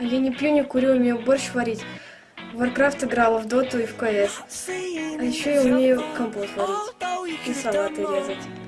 Я не пью, не курю, умею борщ варить. В Warcraft играла, в Доту и в КС. А еще я умею компот варить и салаты резать.